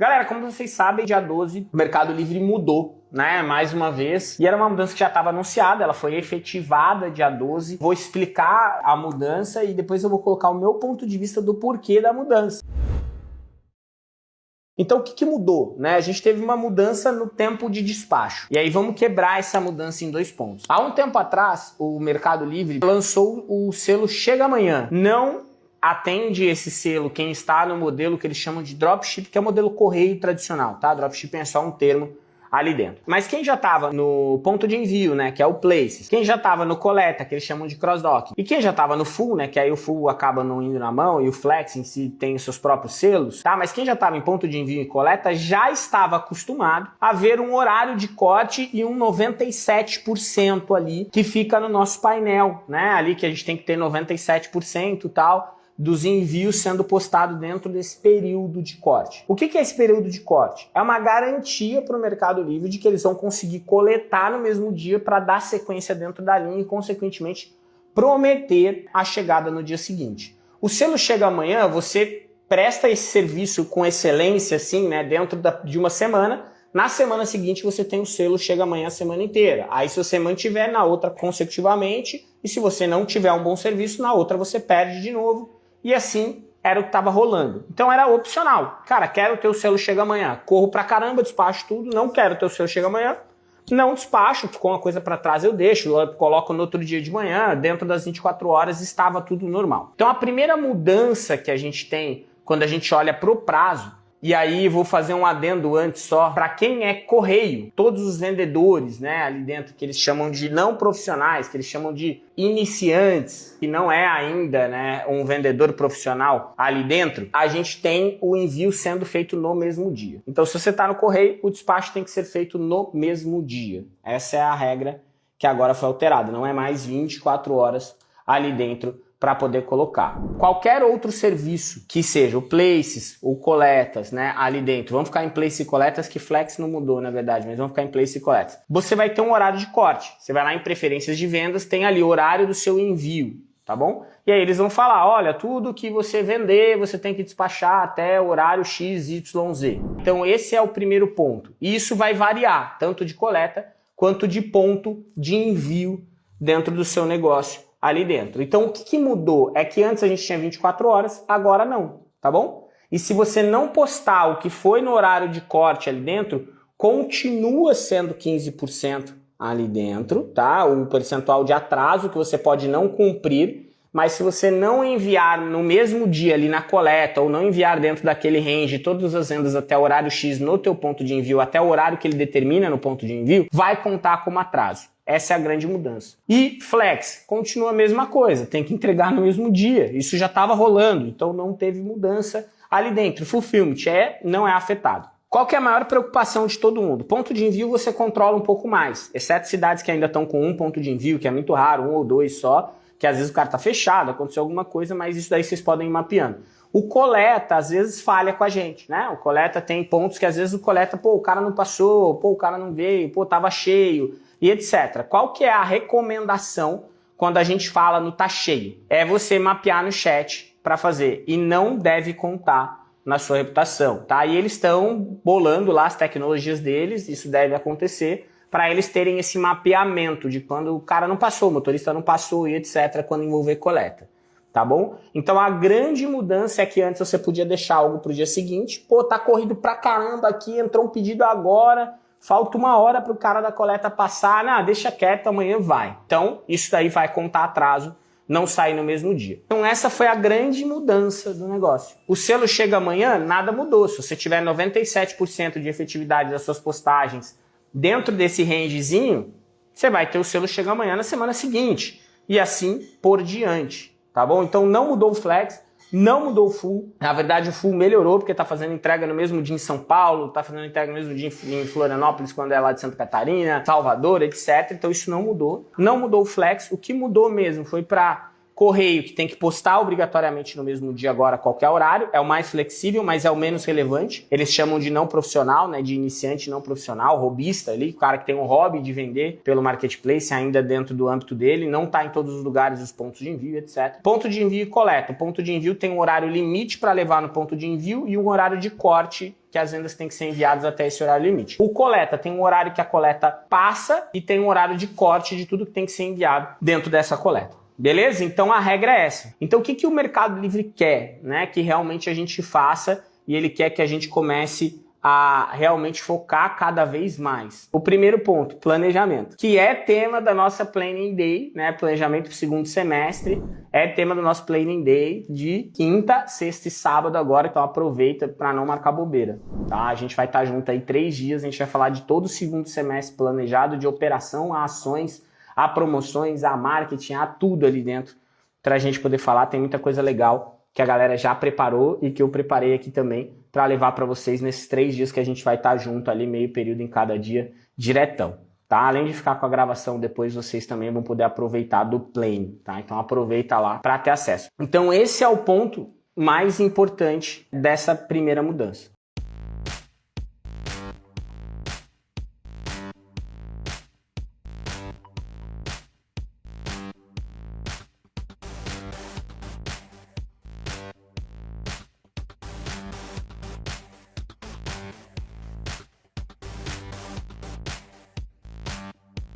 Galera, como vocês sabem, dia 12 o Mercado Livre mudou, né? Mais uma vez. E era uma mudança que já estava anunciada, ela foi efetivada dia 12. Vou explicar a mudança e depois eu vou colocar o meu ponto de vista do porquê da mudança. Então o que, que, mudou? Né? A gente teve uma mudança no tempo de despacho. E aí vamos quebrar essa mudança em dois pontos. Há um tempo atrás, o Mercado Livre lançou o selo Chega Amanhã. Não atende esse selo quem está no modelo que eles chamam de dropship, que é o modelo correio tradicional, tá? Dropshipping é só um termo ali dentro. Mas quem já estava no ponto de envio, né, que é o Places, quem já estava no coleta, que eles chamam de cross-dock, e quem já estava no full, né, que aí o full acaba não indo na mão e o flex em si tem os seus próprios selos, tá? Mas quem já estava em ponto de envio e coleta já estava acostumado a ver um horário de corte e um 97% ali que fica no nosso painel, né? Ali que a gente tem que ter 97% e tal dos envios sendo postados dentro desse período de corte. O que é esse período de corte? É uma garantia para o Mercado Livre de que eles vão conseguir coletar no mesmo dia para dar sequência dentro da linha e, consequentemente, prometer a chegada no dia seguinte. O selo chega amanhã, você presta esse serviço com excelência, assim, né, dentro da, de uma semana, na semana seguinte você tem o selo chega amanhã a semana inteira. Aí se você mantiver na outra consecutivamente, e se você não tiver um bom serviço, na outra você perde de novo e assim era o que estava rolando. Então era opcional. Cara, quero ter o selo chega amanhã. Corro pra caramba, despacho tudo. Não quero ter o selo chega amanhã. Não despacho, ficou uma coisa para trás, eu deixo, eu coloco no outro dia de manhã, dentro das 24 horas estava tudo normal. Então a primeira mudança que a gente tem quando a gente olha para o prazo e aí vou fazer um adendo antes só para quem é correio, todos os vendedores, né, ali dentro que eles chamam de não profissionais, que eles chamam de iniciantes, que não é ainda, né, um vendedor profissional ali dentro, a gente tem o envio sendo feito no mesmo dia. Então se você está no correio, o despacho tem que ser feito no mesmo dia. Essa é a regra que agora foi alterada, não é mais 24 horas ali dentro para poder colocar. Qualquer outro serviço que seja o Places ou Coletas, né, ali dentro, vamos ficar em Place e Coletas, que Flex não mudou na verdade, mas vamos ficar em Place e Coletas. Você vai ter um horário de corte, você vai lá em preferências de vendas, tem ali o horário do seu envio, tá bom? E aí eles vão falar, olha, tudo que você vender, você tem que despachar até o horário XYZ. Então esse é o primeiro ponto. E isso vai variar, tanto de coleta quanto de ponto de envio dentro do seu negócio ali dentro. Então o que, que mudou? É que antes a gente tinha 24 horas, agora não, tá bom? E se você não postar o que foi no horário de corte ali dentro, continua sendo 15% ali dentro, tá? O percentual de atraso que você pode não cumprir, mas se você não enviar no mesmo dia ali na coleta ou não enviar dentro daquele range todas as vendas até o horário X no teu ponto de envio, até o horário que ele determina no ponto de envio, vai contar como atraso. Essa é a grande mudança. E Flex, continua a mesma coisa, tem que entregar no mesmo dia. Isso já estava rolando, então não teve mudança ali dentro. Fulfillment é, não é afetado. Qual que é a maior preocupação de todo mundo? Ponto de envio você controla um pouco mais, exceto cidades que ainda estão com um ponto de envio, que é muito raro, um ou dois só, que às vezes o cara está fechado, aconteceu alguma coisa, mas isso daí vocês podem ir mapeando. O coleta, às vezes, falha com a gente, né? O coleta tem pontos que às vezes o coleta, pô, o cara não passou, pô, o cara não veio, pô, tava cheio e etc. Qual que é a recomendação quando a gente fala no tá cheio? É você mapear no chat para fazer e não deve contar na sua reputação, tá? E eles estão bolando lá as tecnologias deles, isso deve acontecer, para eles terem esse mapeamento de quando o cara não passou, o motorista não passou e etc, quando envolver coleta, tá bom? Então a grande mudança é que antes você podia deixar algo para o dia seguinte, pô, tá corrido pra caramba aqui, entrou um pedido agora, falta uma hora para o cara da coleta passar, ah, deixa quieto, amanhã vai. Então, isso daí vai contar atraso, não sai no mesmo dia. Então essa foi a grande mudança do negócio. O selo chega amanhã, nada mudou. Se você tiver 97% de efetividade das suas postagens dentro desse rangezinho, você vai ter o selo chega amanhã na semana seguinte. E assim por diante, tá bom? Então não mudou o flex, não mudou o full. Na verdade, o full melhorou porque está fazendo entrega no mesmo dia em São Paulo, está fazendo entrega no mesmo dia em Florianópolis, quando é lá de Santa Catarina, Salvador, etc. Então isso não mudou. Não mudou o flex. O que mudou mesmo foi para Correio, que tem que postar obrigatoriamente no mesmo dia agora, qualquer horário, é o mais flexível, mas é o menos relevante. Eles chamam de não profissional, né, de iniciante não profissional, robista ali, o cara que tem um hobby de vender pelo marketplace ainda dentro do âmbito dele, não está em todos os lugares os pontos de envio, etc. Ponto de envio e coleta. O ponto de envio tem um horário limite para levar no ponto de envio e um horário de corte que as vendas têm que ser enviadas até esse horário limite. O coleta tem um horário que a coleta passa e tem um horário de corte de tudo que tem que ser enviado dentro dessa coleta. Beleza? Então a regra é essa. Então o que, que o Mercado Livre quer? Né? Que realmente a gente faça e ele quer que a gente comece a realmente focar cada vez mais. O primeiro ponto, planejamento, que é tema da nossa Planning Day, né? Planejamento para o segundo semestre, é tema do nosso Planning Day de quinta, sexta e sábado agora, então aproveita para não marcar bobeira, tá? A gente vai estar tá junto aí três dias, a gente vai falar de todo o segundo semestre planejado, de operação a ações, a promoções, a marketing, a tudo ali dentro, para a gente poder falar, tem muita coisa legal que a galera já preparou e que eu preparei aqui também para levar para vocês nesses três dias que a gente vai estar tá junto ali, meio período em cada dia, diretão. Tá? Além de ficar com a gravação depois, vocês também vão poder aproveitar do Plane, tá? Então aproveita lá para ter acesso. Então esse é o ponto mais importante dessa primeira mudança.